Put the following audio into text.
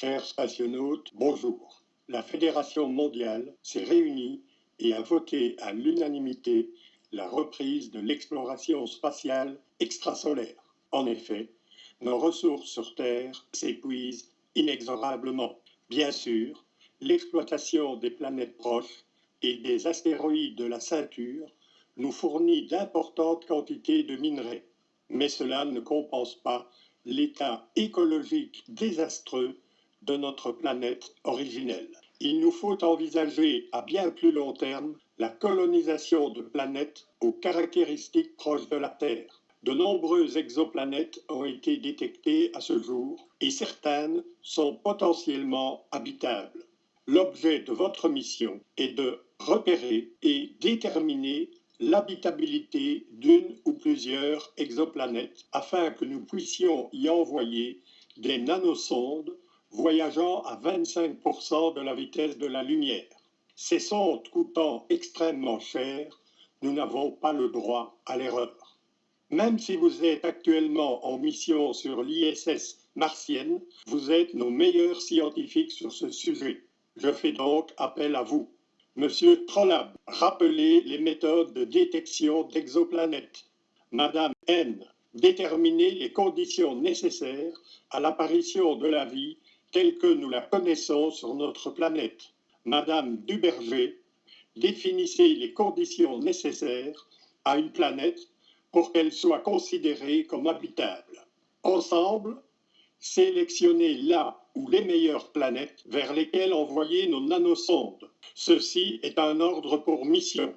Chers spationautes, bonjour. La Fédération mondiale s'est réunie et a voté à l'unanimité la reprise de l'exploration spatiale extrasolaire. En effet, nos ressources sur Terre s'épuisent inexorablement. Bien sûr, l'exploitation des planètes proches et des astéroïdes de la ceinture nous fournit d'importantes quantités de minerais, mais cela ne compense pas l'état écologique désastreux de notre planète originelle. Il nous faut envisager à bien plus long terme la colonisation de planètes aux caractéristiques proches de la Terre. De nombreuses exoplanètes ont été détectées à ce jour et certaines sont potentiellement habitables. L'objet de votre mission est de repérer et déterminer l'habitabilité d'une ou plusieurs exoplanètes afin que nous puissions y envoyer des nanosondes voyageant à 25% de la vitesse de la lumière. Ces sondes coûtant extrêmement cher, nous n'avons pas le droit à l'erreur. Même si vous êtes actuellement en mission sur l'ISS martienne, vous êtes nos meilleurs scientifiques sur ce sujet. Je fais donc appel à vous. Monsieur Trollab, rappelez les méthodes de détection d'exoplanètes. Madame N, déterminez les conditions nécessaires à l'apparition de la vie telle que nous la connaissons sur notre planète. Madame Duberger définissez les conditions nécessaires à une planète pour qu'elle soit considérée comme habitable. Ensemble, sélectionnez là ou les meilleures planètes vers lesquelles envoyer nos nanosondes. Ceci est un ordre pour mission.